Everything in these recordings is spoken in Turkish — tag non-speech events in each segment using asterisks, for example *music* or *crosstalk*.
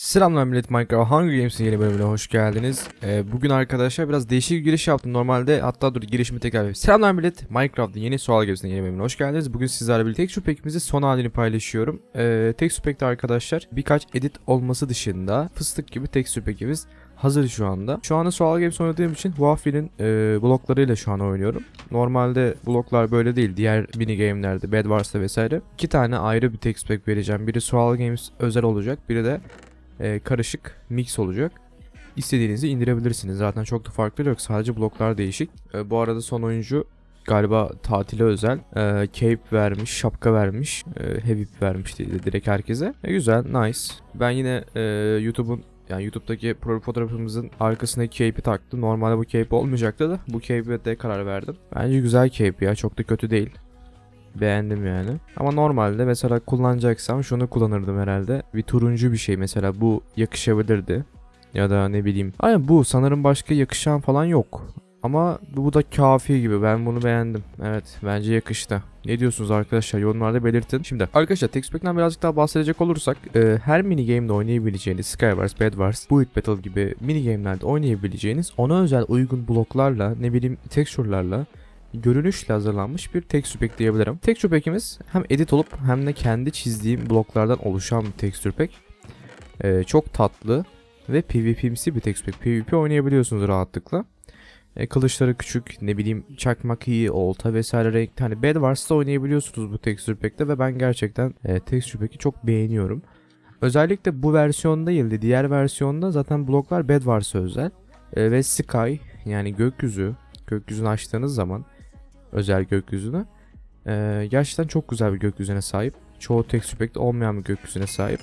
Selamlar millet Minecraft Hunger Games'in yeni bölümüne hoş geldiniz. Ee, bugün arkadaşlar biraz değişik bir giriş yaptım normalde. Hatta dur girişimi tekrar yapayım. Selamlar millet Minecraft'ın yeni Sual Games'in yeni bölümüne hoş geldiniz. Bugün sizlerle birlikte Texture Pack'imizin son halini paylaşıyorum. Ee, Texture Pack'te arkadaşlar birkaç edit olması dışında fıstık gibi Texture Pack'imiz hazır şu anda. Şu anda Sual Games oynadığım için Waffle'in e, bloklarıyla şu an oynuyorum. Normalde bloklar böyle değil. Diğer mini game'lerde, Bed Wars'ta vesaire. iki tane ayrı bir Texture Pack vereceğim. Biri Sual Games özel olacak. Biri de e, karışık mix olacak. İstediğinizi indirebilirsiniz. Zaten çok da farklı yok. Sadece bloklar değişik. E, bu arada son oyuncu galiba tatile özel e, cape vermiş, şapka vermiş, e, heavy vermiş dedi direkt herkese. E, güzel, nice. Ben yine e, YouTube'un yani YouTube'daki profil fotoğrafımızın arkasındaki cape'i taktım. Normalde bu cape olmayacaktı da bu cape'e de karar verdim. Bence güzel cape ya. Çok da kötü değil. Beğendim yani. Ama normalde mesela kullanacaksam şunu kullanırdım herhalde. Bir turuncu bir şey mesela bu yakışabilirdi. Ya da ne bileyim. Aynen bu sanırım başka yakışan falan yok. Ama bu da kafi gibi. Ben bunu beğendim. Evet bence yakıştı. Ne diyorsunuz arkadaşlar? Yorumlarda belirtin. Şimdi arkadaşlar Textpack'ten birazcık daha bahsedecek olursak e, her mini game'de oynayabileceğiniz Skywars, Bed Wars, Build Battle gibi mini game'lerde oynayabileceğiniz ona özel uygun bloklarla ne bileyim texture'larla görünüşle hazırlanmış bir texture pack diyebilirim. Texture pack'imiz hem edit olup hem de kendi çizdiğim bloklardan oluşan bir texture pack. Ee, çok tatlı ve PvP'msi bir texture pack. PvP oynayabiliyorsunuz rahatlıkla. E, kılıçları küçük, ne bileyim çakmak iyi, olta vesaire renkli. Hani Bed Wars'ta oynayabiliyorsunuz bu texture pack'te ve ben gerçekten e, texture pack'i çok beğeniyorum. Özellikle bu versiyonda değil de diğer versiyonda zaten bloklar Bed Wars'a özel. E, ve Sky yani gökyüzü, gökyüzünü açtığınız zaman özel gökyüzüne. Ee, gerçekten çok güzel bir gökyüzüne sahip. Çoğu texture pack'te olmayan bir gökyüzüne sahip.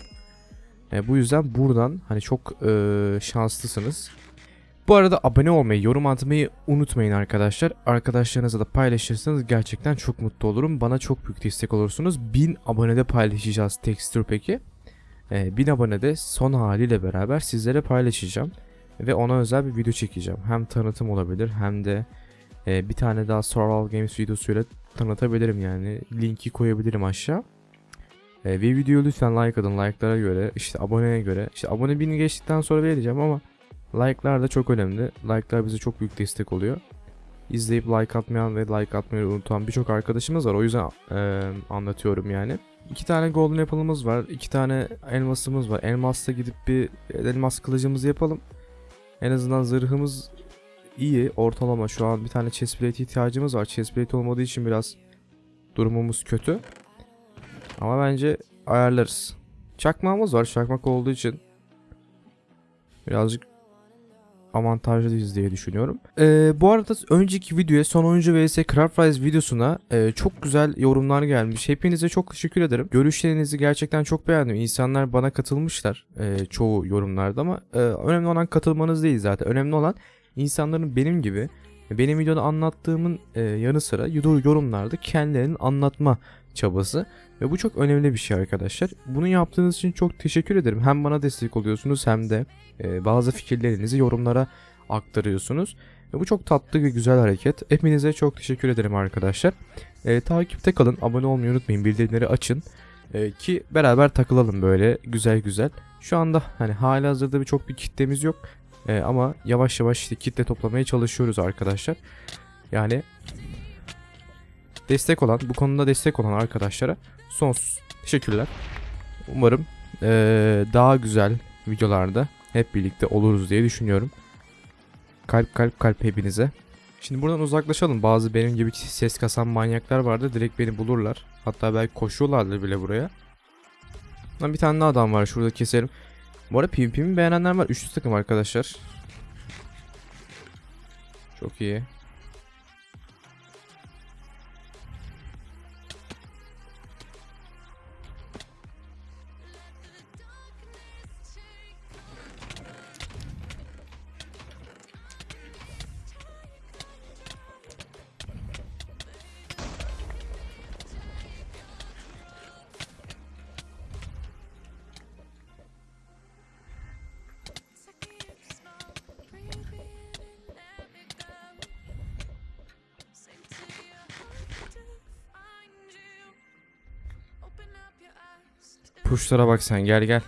Ee, bu yüzden buradan hani çok e, şanslısınız. Bu arada abone olmayı, yorum atmayı unutmayın arkadaşlar. Arkadaşlarınızla da paylaşırsanız gerçekten çok mutlu olurum. Bana çok büyük destek olursunuz. 1000 abonede paylaşacağız texture pack'i. Ee, 1000 abonede son haliyle beraber sizlere paylaşacağım. Ve ona özel bir video çekeceğim. Hem tanıtım olabilir hem de ee, bir tane daha Survival Games videosuyla tanıtabilirim yani. Linki koyabilirim aşağı. Ee, ve videoyu lütfen like atın. Like'lara göre, işte aboneye göre. İşte abone bini geçtikten sonra vereceğim ama like'lar da çok önemli. Like'lar bize çok büyük destek oluyor. İzleyip like atmayan ve like atmayı unutan birçok arkadaşımız var. O yüzden e, anlatıyorum yani. İki tane golden apple'ımız var. iki tane elmasımız var. Elmasla gidip bir elmas kılıcımızı yapalım. En azından zırhımız iyi. Ortalama şu an bir tane chestplate ihtiyacımız var. Chestplate olmadığı için biraz durumumuz kötü. Ama bence ayarlarız. Çakmağımız var. Çakmak olduğu için birazcık avantajlıyız diye düşünüyorum. Ee, bu arada önceki videoya son oyuncu vs Craftrise videosuna e, çok güzel yorumlar gelmiş. Hepinize çok teşekkür ederim. Görüşlerinizi gerçekten çok beğendim. İnsanlar bana katılmışlar e, çoğu yorumlarda ama e, önemli olan katılmanız değil zaten. Önemli olan insanların benim gibi benim videoda anlattığımın e, yanı sıra yorumlarda kendilerinin anlatma çabası ve bu çok önemli bir şey arkadaşlar. Bunu yaptığınız için çok teşekkür ederim. Hem bana destek oluyorsunuz hem de e, bazı fikirlerinizi yorumlara aktarıyorsunuz. Ve bu çok tatlı ve güzel hareket. Hepinize çok teşekkür ederim arkadaşlar. E, takipte kalın, abone olmayı unutmayın, bildirimleri açın. E, ki beraber takılalım böyle güzel güzel. Şu anda hani hali hazırda bir çok bir kitlemiz yok. Ee, ama yavaş yavaş işte kitle toplamaya çalışıyoruz arkadaşlar. Yani destek olan, bu konuda destek olan arkadaşlara sonsuz teşekkürler. Umarım ee, daha güzel videolarda hep birlikte oluruz diye düşünüyorum. Kalp kalp kalp hepinize. Şimdi buradan uzaklaşalım. Bazı benim gibi ses kasan manyaklar vardı. Direkt beni bulurlar. Hatta belki koşuyorlardı bile buraya. Bir tane adam var. Şurada keserim. Bu arada PvP'mi beğenenler var. Üçlü takım arkadaşlar. Çok iyi. Puşlara bak sen gel gel.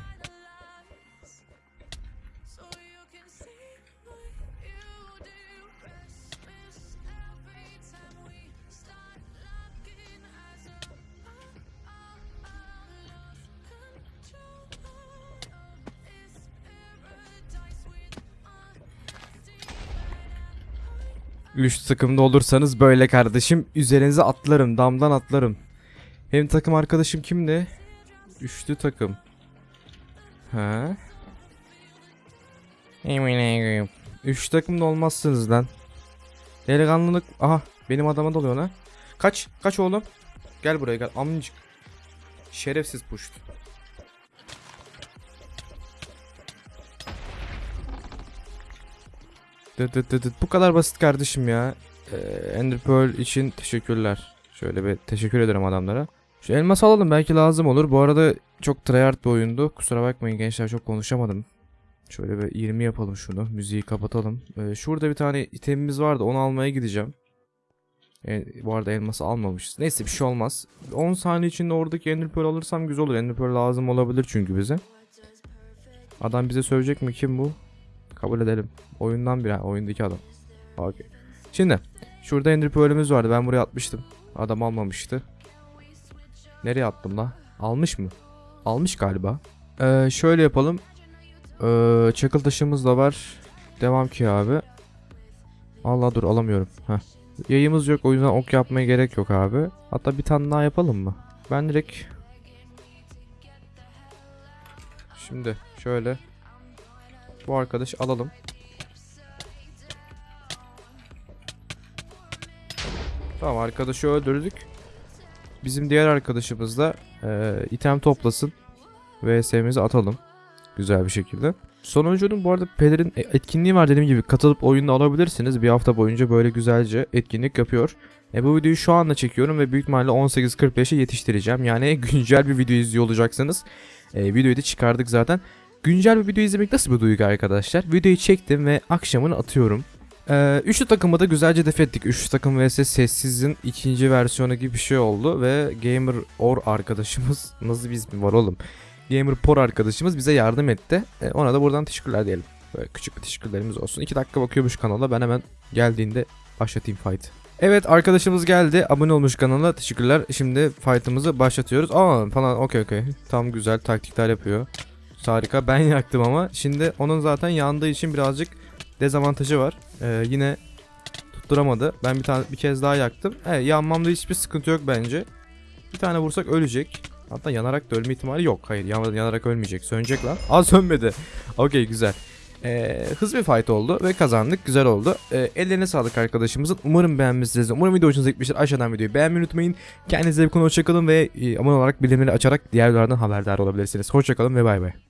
Üç takımda olursanız böyle kardeşim. Üzerinize atlarım. Damdan atlarım. Benim takım arkadaşım kimdi? Üçlü takım. Ha? Üç takımda olmazsınız lan. Delikanlılık. Aha benim adama dalıyor lan. Kaç. Kaç oğlum. Gel buraya gel. Amcık. Şerefsiz puşt. Dıt dıt dıt. Bu kadar basit kardeşim ya. Ee, Ender Pearl için teşekkürler. Şöyle bir teşekkür ederim adamlara. Şu elmas alalım belki lazım olur. Bu arada çok tryhard bir oyundu. Kusura bakmayın gençler çok konuşamadım. Şöyle bir 20 yapalım şunu. Müziği kapatalım. Ee, şurada bir tane itemimiz vardı. Onu almaya gideceğim. E, bu arada elması almamışız. Neyse bir şey olmaz. 10 saniye içinde oradaki Ender Pearl alırsam güzel olur. Ender Pearl lazım olabilir çünkü bize. Adam bize söyleyecek mi? Kim bu? Kabul edelim. Oyundan bir oyundaki adam. Okey. Şimdi şurada Ender Pearl'ümüz vardı. Ben buraya atmıştım. Adam almamıştı. Nereye attım la? Almış mı? Almış galiba. Ee, şöyle yapalım. Ee, çakıl taşımız da var. Devam ki abi. Allah dur alamıyorum. Heh. Yayımız yok o yüzden ok yapmaya gerek yok abi. Hatta bir tane daha yapalım mı? Ben direkt Şimdi şöyle bu arkadaş alalım. Tamam arkadaşı öldürdük. Bizim diğer arkadaşımız da e, item toplasın. VS'mizi atalım. Güzel bir şekilde. Sonuncunun bu arada Peder'in etkinliği var dediğim gibi katılıp oyunda alabilirsiniz. Bir hafta boyunca böyle güzelce etkinlik yapıyor. E, bu videoyu şu anda çekiyorum ve büyük ihtimalle 18.45'e yetiştireceğim. Yani *laughs* güncel bir video izliyor olacaksınız. E, videoyu da çıkardık zaten. Güncel bir video izlemek nasıl bir duygu arkadaşlar? Videoyu çektim ve akşamını atıyorum. Ee, üçlü takımı da güzelce def ettik. Üçlü takım vs sessizin ikinci versiyonu gibi bir şey oldu ve Gamer Or arkadaşımız *laughs* nasıl bir var oğlum? Gamer Por arkadaşımız bize yardım etti. Ee, ona da buradan teşekkürler diyelim. Böyle küçük bir teşekkürlerimiz olsun. 2 dakika bakıyormuş kanala. Ben hemen geldiğinde başlatayım fight. Evet arkadaşımız geldi. Abone olmuş kanala. Teşekkürler. Şimdi fight'ımızı başlatıyoruz. Aa falan okey okey. Tam güzel taktikler yapıyor. Harika. Ben yaktım ama. Şimdi onun zaten yandığı için birazcık dezavantajı var. Ee, yine tutturamadı. Ben bir tane bir kez daha yaktım. Evet, yanmamda hiçbir sıkıntı yok bence. Bir tane vursak ölecek. Hatta yanarak da ölme ihtimali yok. Hayır yan- yanarak ölmeyecek. Sönecek lan. *laughs* Aa sönmedi. Okey güzel. Ee, hızlı bir fight oldu ve kazandık. Güzel oldu. Ee, ellerine sağlık arkadaşımızın. Umarım beğenmişsinizdir. Umarım video hoşunuza gitmiştir. Aşağıdan videoyu beğenmeyi unutmayın. Kendinize bir konu hoşçakalın ve e, abone olarak bildirimleri açarak diğer videolardan haberdar olabilirsiniz. Hoşçakalın ve bay bay.